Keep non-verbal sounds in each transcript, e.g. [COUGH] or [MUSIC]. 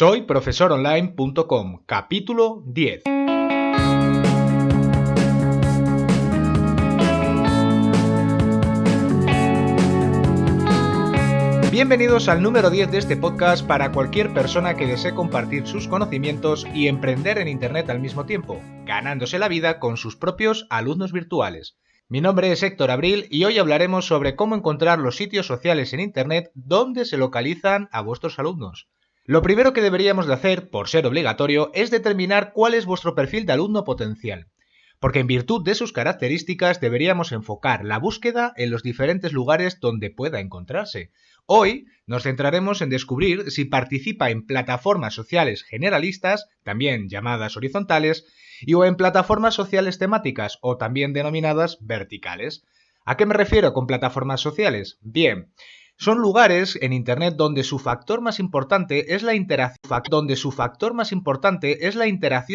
Soy profesoronline.com, capítulo 10. Bienvenidos al número 10 de este podcast para cualquier persona que desee compartir sus conocimientos y emprender en Internet al mismo tiempo, ganándose la vida con sus propios alumnos virtuales. Mi nombre es Héctor Abril y hoy hablaremos sobre cómo encontrar los sitios sociales en Internet donde se localizan a vuestros alumnos. Lo primero que deberíamos de hacer, por ser obligatorio, es determinar cuál es vuestro perfil de alumno potencial. Porque en virtud de sus características deberíamos enfocar la búsqueda en los diferentes lugares donde pueda encontrarse. Hoy nos centraremos en descubrir si participa en plataformas sociales generalistas, también llamadas horizontales, y o en plataformas sociales temáticas o también denominadas verticales. ¿A qué me refiero con plataformas sociales? Bien, son lugares en Internet donde su factor más importante es la interacción,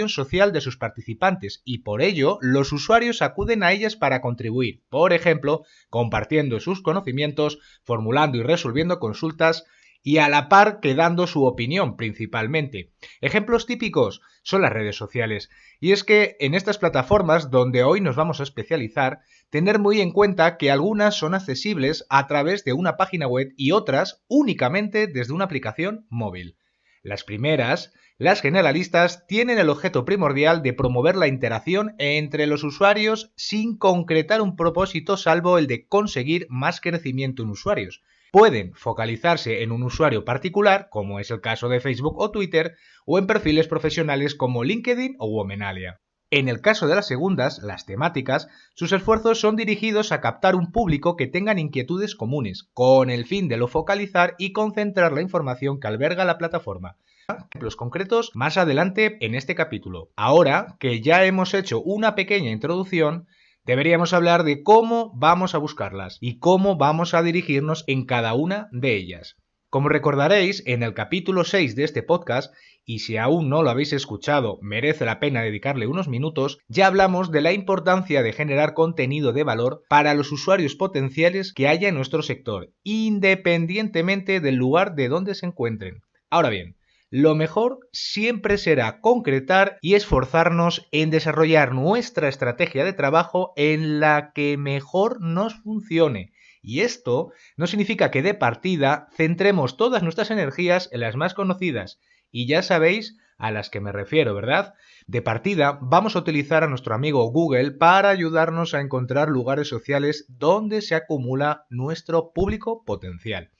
social de sus participantes y por ello los usuarios acuden a ellas para contribuir, por ejemplo, compartiendo sus conocimientos, formulando y resolviendo consultas, y a la par que dando su opinión principalmente. Ejemplos típicos son las redes sociales. Y es que en estas plataformas donde hoy nos vamos a especializar, tener muy en cuenta que algunas son accesibles a través de una página web y otras únicamente desde una aplicación móvil. Las primeras, las generalistas, tienen el objeto primordial de promover la interacción entre los usuarios sin concretar un propósito salvo el de conseguir más crecimiento en usuarios pueden focalizarse en un usuario particular, como es el caso de Facebook o Twitter, o en perfiles profesionales como LinkedIn o Womenalia. En el caso de las segundas, las temáticas, sus esfuerzos son dirigidos a captar un público que tengan inquietudes comunes, con el fin de lo focalizar y concentrar la información que alberga la plataforma. Ejemplos concretos más adelante en este capítulo. Ahora que ya hemos hecho una pequeña introducción, deberíamos hablar de cómo vamos a buscarlas y cómo vamos a dirigirnos en cada una de ellas. Como recordaréis, en el capítulo 6 de este podcast, y si aún no lo habéis escuchado, merece la pena dedicarle unos minutos, ya hablamos de la importancia de generar contenido de valor para los usuarios potenciales que haya en nuestro sector, independientemente del lugar de donde se encuentren. Ahora bien, lo mejor siempre será concretar y esforzarnos en desarrollar nuestra estrategia de trabajo en la que mejor nos funcione. Y esto no significa que de partida centremos todas nuestras energías en las más conocidas. Y ya sabéis a las que me refiero, ¿verdad? De partida vamos a utilizar a nuestro amigo Google para ayudarnos a encontrar lugares sociales donde se acumula nuestro público potencial.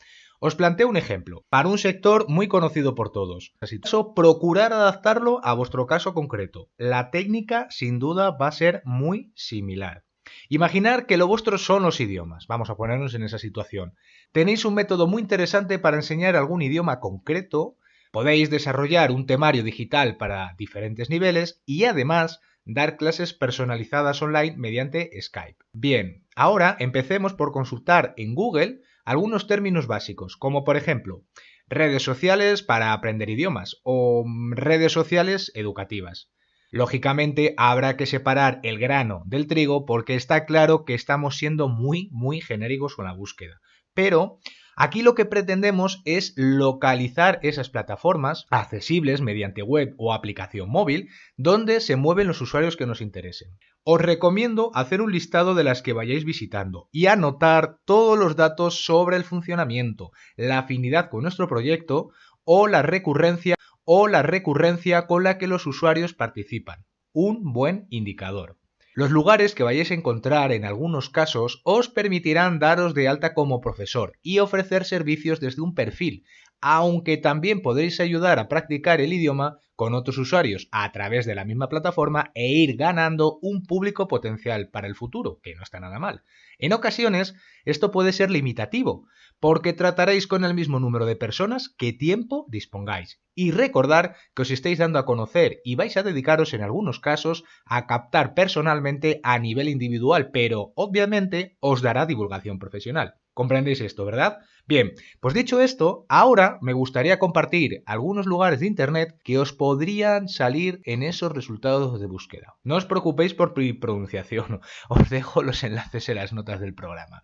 Os planteo un ejemplo, para un sector muy conocido por todos. Así procurar adaptarlo a vuestro caso concreto. La técnica, sin duda, va a ser muy similar. Imaginar que lo vuestro son los idiomas. Vamos a ponernos en esa situación. Tenéis un método muy interesante para enseñar algún idioma concreto, podéis desarrollar un temario digital para diferentes niveles y además dar clases personalizadas online mediante Skype. Bien, ahora empecemos por consultar en Google algunos términos básicos, como por ejemplo redes sociales para aprender idiomas o redes sociales educativas. Lógicamente habrá que separar el grano del trigo porque está claro que estamos siendo muy, muy genéricos con la búsqueda. Pero Aquí lo que pretendemos es localizar esas plataformas accesibles mediante web o aplicación móvil donde se mueven los usuarios que nos interesen. Os recomiendo hacer un listado de las que vayáis visitando y anotar todos los datos sobre el funcionamiento, la afinidad con nuestro proyecto o la recurrencia o la recurrencia con la que los usuarios participan. Un buen indicador. Los lugares que vayáis a encontrar en algunos casos os permitirán daros de alta como profesor y ofrecer servicios desde un perfil, aunque también podréis ayudar a practicar el idioma con otros usuarios a través de la misma plataforma e ir ganando un público potencial para el futuro, que no está nada mal. En ocasiones esto puede ser limitativo, porque trataréis con el mismo número de personas que tiempo dispongáis. Y recordar que os estáis dando a conocer y vais a dedicaros en algunos casos a captar personalmente a nivel individual, pero obviamente os dará divulgación profesional. ¿Comprendéis esto, verdad? Bien, pues dicho esto, ahora me gustaría compartir algunos lugares de Internet que os podrían salir en esos resultados de búsqueda. No os preocupéis por mi pronunciación, [LAUGHS] os dejo los enlaces en las notas del programa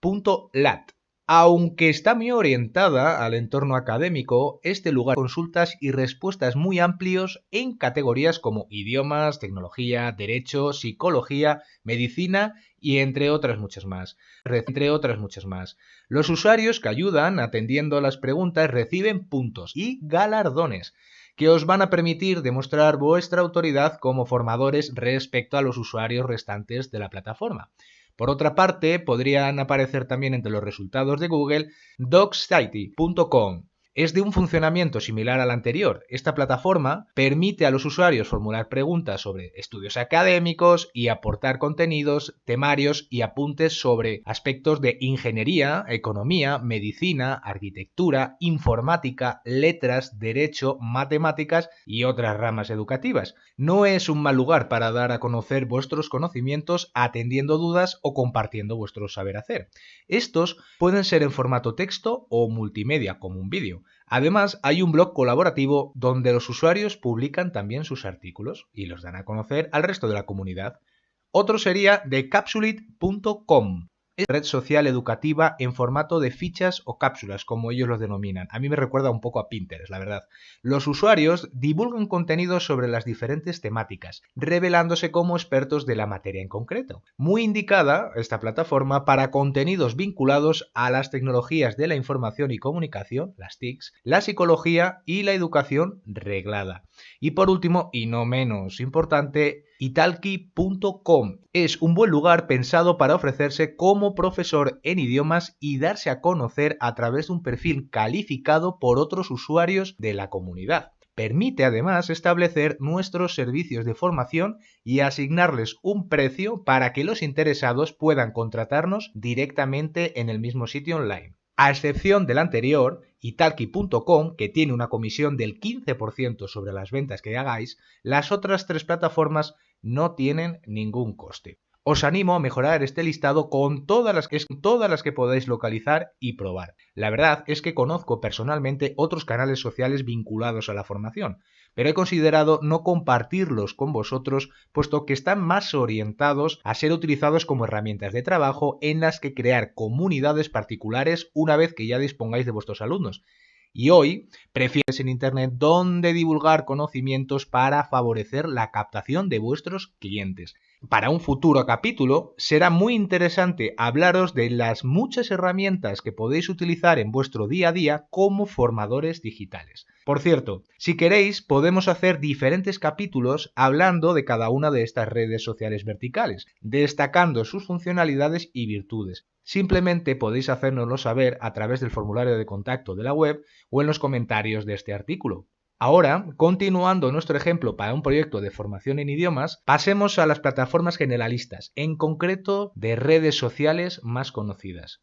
brainlead.lat. Aunque está muy orientada al entorno académico, este lugar consultas y respuestas muy amplios en categorías como idiomas, tecnología, derecho, psicología, medicina y entre otras muchas más. Entre otras muchas más. Los usuarios que ayudan atendiendo las preguntas reciben puntos y galardones que os van a permitir demostrar vuestra autoridad como formadores respecto a los usuarios restantes de la plataforma. Por otra parte, podrían aparecer también entre los resultados de Google docsity.com, es de un funcionamiento similar al anterior. Esta plataforma permite a los usuarios formular preguntas sobre estudios académicos y aportar contenidos, temarios y apuntes sobre aspectos de ingeniería, economía, medicina, arquitectura, informática, letras, derecho, matemáticas y otras ramas educativas. No es un mal lugar para dar a conocer vuestros conocimientos atendiendo dudas o compartiendo vuestro saber hacer. Estos pueden ser en formato texto o multimedia como un vídeo. Además, hay un blog colaborativo donde los usuarios publican también sus artículos y los dan a conocer al resto de la comunidad. Otro sería red social educativa en formato de fichas o cápsulas, como ellos lo denominan. A mí me recuerda un poco a Pinterest, la verdad. Los usuarios divulgan contenidos sobre las diferentes temáticas, revelándose como expertos de la materia en concreto. Muy indicada esta plataforma para contenidos vinculados a las tecnologías de la información y comunicación, las TICs, la psicología y la educación reglada. Y por último, y no menos importante, italki.com es un buen lugar pensado para ofrecerse como profesor en idiomas y darse a conocer a través de un perfil calificado por otros usuarios de la comunidad. Permite además establecer nuestros servicios de formación y asignarles un precio para que los interesados puedan contratarnos directamente en el mismo sitio online. A excepción del anterior, Italki.com, que tiene una comisión del 15% sobre las ventas que hagáis, las otras tres plataformas no tienen ningún coste. Os animo a mejorar este listado con todas las, que, todas las que podáis localizar y probar. La verdad es que conozco personalmente otros canales sociales vinculados a la formación, pero he considerado no compartirlos con vosotros puesto que están más orientados a ser utilizados como herramientas de trabajo en las que crear comunidades particulares una vez que ya dispongáis de vuestros alumnos y hoy prefieres en Internet donde divulgar conocimientos para favorecer la captación de vuestros clientes. Para un futuro capítulo será muy interesante hablaros de las muchas herramientas que podéis utilizar en vuestro día a día como formadores digitales. Por cierto, si queréis podemos hacer diferentes capítulos hablando de cada una de estas redes sociales verticales, destacando sus funcionalidades y virtudes. Simplemente podéis hacérnoslo saber a través del formulario de contacto de la web o en los comentarios de este artículo. Ahora, continuando nuestro ejemplo para un proyecto de formación en idiomas, pasemos a las plataformas generalistas, en concreto de redes sociales más conocidas.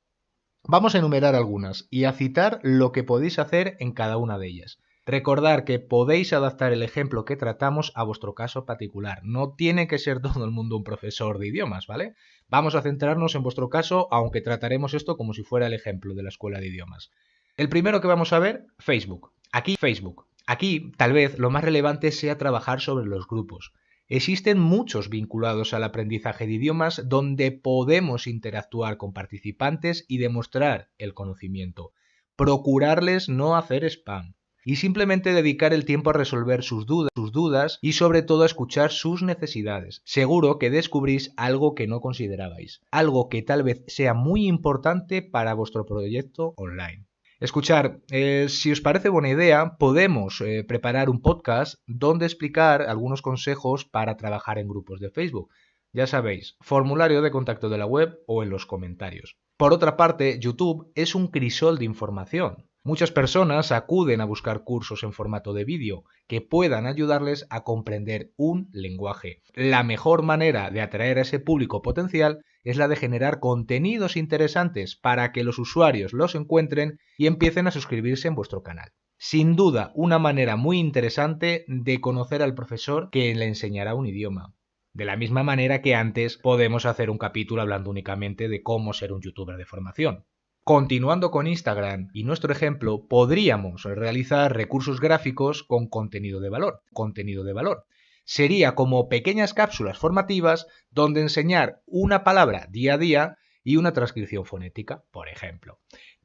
Vamos a enumerar algunas y a citar lo que podéis hacer en cada una de ellas. Recordar que podéis adaptar el ejemplo que tratamos a vuestro caso particular. No tiene que ser todo el mundo un profesor de idiomas, ¿vale? Vamos a centrarnos en vuestro caso, aunque trataremos esto como si fuera el ejemplo de la escuela de idiomas. El primero que vamos a ver, Facebook. Aquí Facebook. Aquí, tal vez, lo más relevante sea trabajar sobre los grupos. Existen muchos vinculados al aprendizaje de idiomas donde podemos interactuar con participantes y demostrar el conocimiento. Procurarles no hacer spam y simplemente dedicar el tiempo a resolver sus dudas, sus dudas y sobre todo a escuchar sus necesidades. Seguro que descubrís algo que no considerabais, algo que tal vez sea muy importante para vuestro proyecto online. Escuchar, eh, si os parece buena idea, podemos eh, preparar un podcast donde explicar algunos consejos para trabajar en grupos de Facebook. Ya sabéis, formulario de contacto de la web o en los comentarios. Por otra parte, YouTube es un crisol de información. Muchas personas acuden a buscar cursos en formato de vídeo que puedan ayudarles a comprender un lenguaje. La mejor manera de atraer a ese público potencial es la de generar contenidos interesantes para que los usuarios los encuentren y empiecen a suscribirse en vuestro canal. Sin duda, una manera muy interesante de conocer al profesor que le enseñará un idioma. De la misma manera que antes podemos hacer un capítulo hablando únicamente de cómo ser un youtuber de formación. Continuando con Instagram y nuestro ejemplo, podríamos realizar recursos gráficos con contenido de valor. Contenido de valor. Sería como pequeñas cápsulas formativas donde enseñar una palabra día a día y una transcripción fonética, por ejemplo.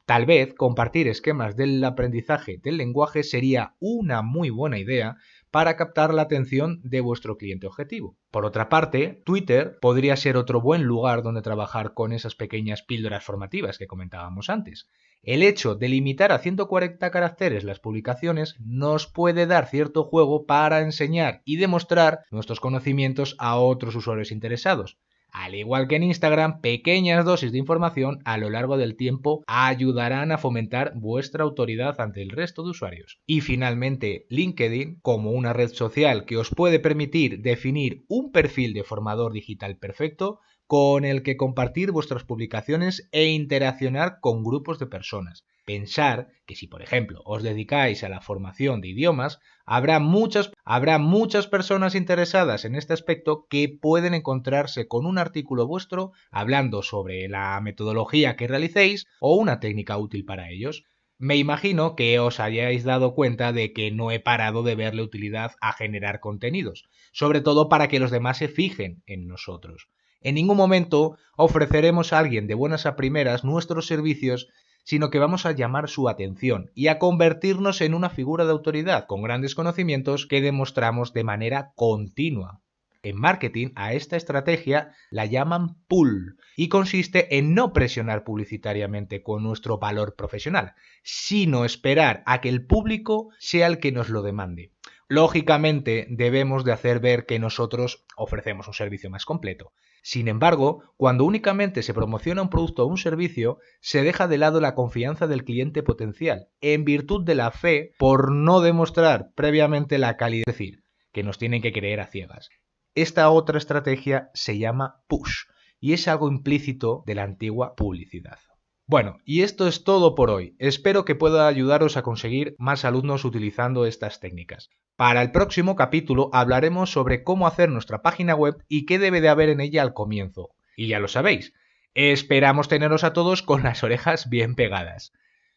Tal vez compartir esquemas del aprendizaje del lenguaje sería una muy buena idea para captar la atención de vuestro cliente objetivo. Por otra parte, Twitter podría ser otro buen lugar donde trabajar con esas pequeñas píldoras formativas que comentábamos antes. El hecho de limitar a 140 caracteres las publicaciones nos puede dar cierto juego para enseñar y demostrar nuestros conocimientos a otros usuarios interesados. Al igual que en Instagram, pequeñas dosis de información a lo largo del tiempo ayudarán a fomentar vuestra autoridad ante el resto de usuarios. Y finalmente, LinkedIn, como una red social que os puede permitir definir un perfil de formador digital perfecto, con el que compartir vuestras publicaciones e interaccionar con grupos de personas. Pensar que si, por ejemplo, os dedicáis a la formación de idiomas, habrá muchas, habrá muchas personas interesadas en este aspecto que pueden encontrarse con un artículo vuestro hablando sobre la metodología que realicéis o una técnica útil para ellos. Me imagino que os hayáis dado cuenta de que no he parado de verle utilidad a generar contenidos, sobre todo para que los demás se fijen en nosotros. En ningún momento ofreceremos a alguien de buenas a primeras nuestros servicios, sino que vamos a llamar su atención y a convertirnos en una figura de autoridad con grandes conocimientos que demostramos de manera continua. En marketing a esta estrategia la llaman pull y consiste en no presionar publicitariamente con nuestro valor profesional, sino esperar a que el público sea el que nos lo demande. Lógicamente debemos de hacer ver que nosotros ofrecemos un servicio más completo. Sin embargo, cuando únicamente se promociona un producto o un servicio, se deja de lado la confianza del cliente potencial, en virtud de la fe por no demostrar previamente la calidad, es decir, que nos tienen que creer a ciegas. Esta otra estrategia se llama push y es algo implícito de la antigua publicidad. Bueno, y esto es todo por hoy. Espero que pueda ayudaros a conseguir más alumnos utilizando estas técnicas. Para el próximo capítulo hablaremos sobre cómo hacer nuestra página web y qué debe de haber en ella al comienzo. Y ya lo sabéis, esperamos teneros a todos con las orejas bien pegadas.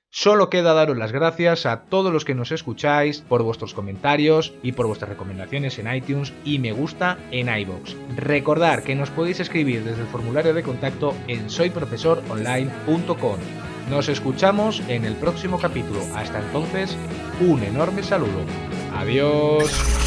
Solo queda daros las gracias a todos los que nos escucháis por vuestros comentarios y por vuestras recomendaciones en iTunes y me gusta en iBox. Recordad que nos podéis escribir desde el formulario de contacto en soyprofesoronline.com. Nos escuchamos en el próximo capítulo. Hasta entonces, un enorme saludo. Adiós.